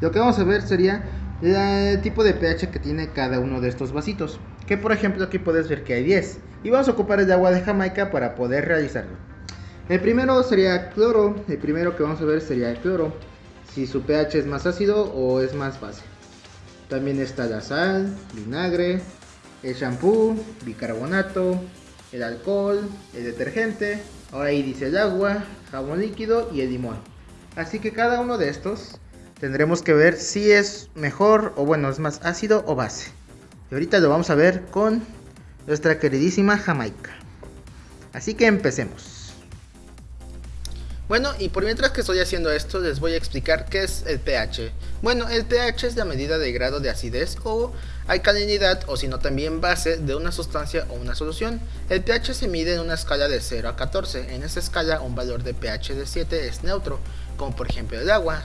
Lo que vamos a ver sería el tipo de pH que tiene cada uno de estos vasitos. Que por ejemplo aquí puedes ver que hay 10. Y vamos a ocupar el agua de Jamaica para poder realizarlo. El primero sería cloro. El primero que vamos a ver sería el cloro. Si su pH es más ácido o es más base. También está la sal, vinagre, el shampoo, bicarbonato, el alcohol, el detergente. Ahora ahí dice el agua, jabón líquido y el limón. Así que cada uno de estos tendremos que ver si es mejor o bueno, es más ácido o base. Y ahorita lo vamos a ver con nuestra queridísima Jamaica. Así que empecemos. Bueno, y por mientras que estoy haciendo esto, les voy a explicar qué es el pH. Bueno, el pH es la medida de grado de acidez o alcalinidad o si no también base de una sustancia o una solución. El pH se mide en una escala de 0 a 14. En esa escala un valor de pH de 7 es neutro, como por ejemplo el agua,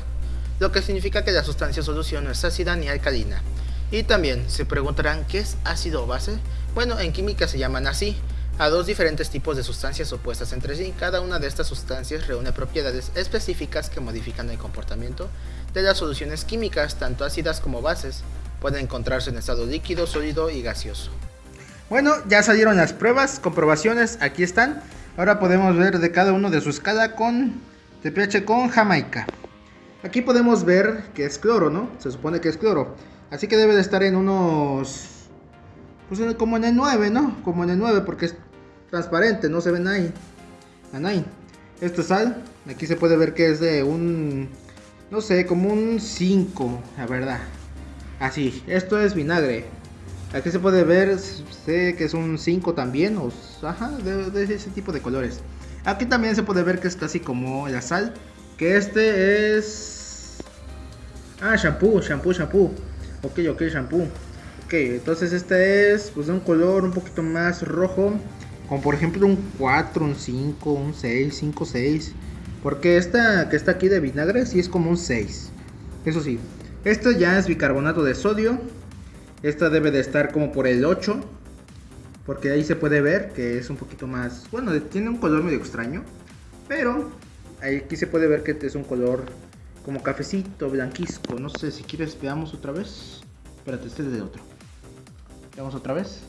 lo que significa que la sustancia solución no es ácida ni alcalina. Y también se preguntarán qué es ácido o base. Bueno, en química se llaman así, a dos diferentes tipos de sustancias opuestas entre sí. Cada una de estas sustancias reúne propiedades específicas que modifican el comportamiento de las soluciones químicas, tanto ácidas como bases. Pueden encontrarse en estado líquido, sólido y gaseoso. Bueno, ya salieron las pruebas, comprobaciones, aquí están. Ahora podemos ver de cada uno de su escala con de pH con Jamaica. Aquí podemos ver que es cloro, ¿no? Se supone que es cloro. Así que debe de estar en unos... Pues como en el 9, ¿no? Como en el 9 porque es transparente, no se ven ahí. ahí. Esto es sal. Aquí se puede ver que es de un, no sé, como un 5, la verdad. Así, esto es vinagre. Aquí se puede ver, sé que es un 5 también, o, ajá, de, ese tipo de colores. Aquí también se puede ver que es casi como la sal, que este es... Ah, shampoo, shampoo, shampoo. Ok, ok, shampoo. Ok, entonces este es pues de un color un poquito más rojo. Como por ejemplo un 4, un 5, un 6, 5, 6. Porque esta que está aquí de vinagre sí es como un 6. Eso sí. Esto ya es bicarbonato de sodio. Esta debe de estar como por el 8. Porque ahí se puede ver que es un poquito más... Bueno, tiene un color medio extraño. Pero aquí se puede ver que es un color como cafecito, blanquisco. No sé si quieres veamos otra vez. Espérate, este es de otro. Veamos otra vez.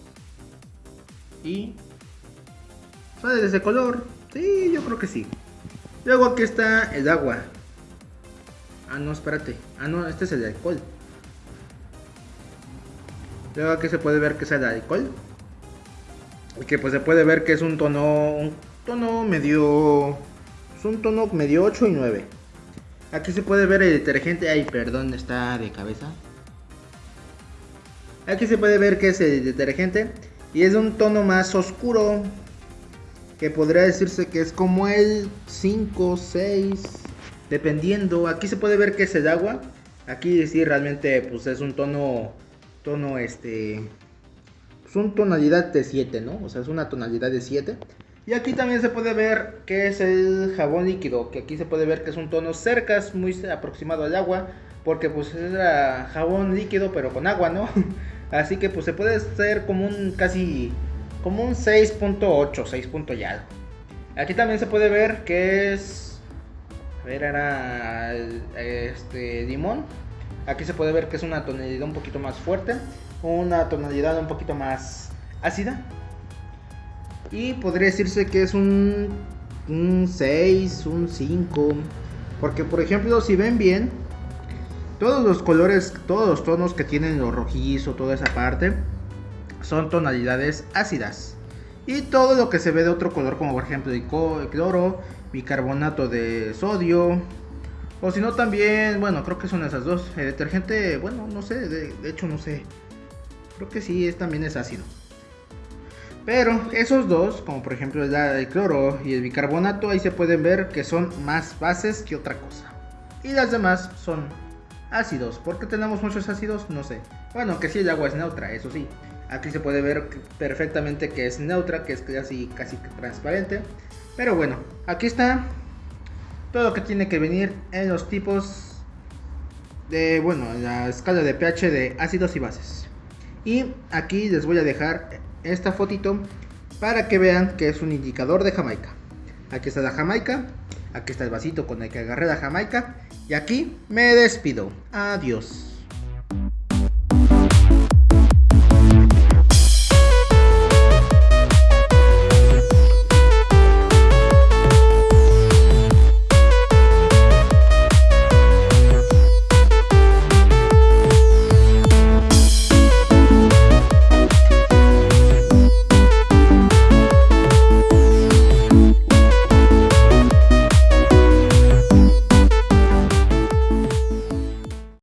Y ¿Sale de ese color? Sí, yo creo que sí. Luego aquí está el agua. Ah, no, espérate. Ah, no, este es el alcohol. Luego aquí se puede ver que es el alcohol. Y que pues se puede ver que es un tono, un tono medio... Un tono medio 8 y 9. Aquí se puede ver el detergente. Ay, perdón, está de cabeza. Aquí se puede ver que es el detergente. Y es un tono más oscuro que podría decirse que es como el 5, 6, dependiendo. Aquí se puede ver que es el agua. Aquí sí realmente pues es un tono, tono este, pues un tonalidad de 7, ¿no? O sea, es una tonalidad de 7. Y aquí también se puede ver que es el jabón líquido, que aquí se puede ver que es un tono cerca, muy aproximado al agua, porque pues es jabón líquido pero con agua, ¿no? Así que pues se puede ser como un casi como un 6.8, 6. ya. Aquí también se puede ver que es. A ver, era. Este. Limón. Aquí se puede ver que es una tonalidad un poquito más fuerte. Una tonalidad un poquito más ácida. Y podría decirse que es un. Un 6, un 5. Porque, por ejemplo, si ven bien. Todos los colores, todos los tonos que tienen lo rojizo, toda esa parte son tonalidades ácidas. Y todo lo que se ve de otro color, como por ejemplo el cloro, bicarbonato de sodio, o si no también, bueno, creo que son esas dos. El detergente, bueno, no sé, de, hecho no sé. Creo que sí, es, también es ácido. Pero esos dos, como por ejemplo el cloro y el bicarbonato, ahí se pueden ver que son más bases que otra cosa. Y las demás son ácidos. ¿Por qué tenemos muchos ácidos? No sé. Bueno, que si el agua es neutra, eso sí. Aquí se puede ver perfectamente que es neutra, que es casi, casi transparente. Pero bueno, aquí está todo lo que tiene que venir en los tipos de, bueno, la escala de pH de ácidos y bases. Y aquí les voy a dejar esta fotito para que vean que es un indicador de Jamaica. Aquí está la Jamaica. Aquí está el vasito con el que agarré la jamaica. Y aquí me despido. Adiós.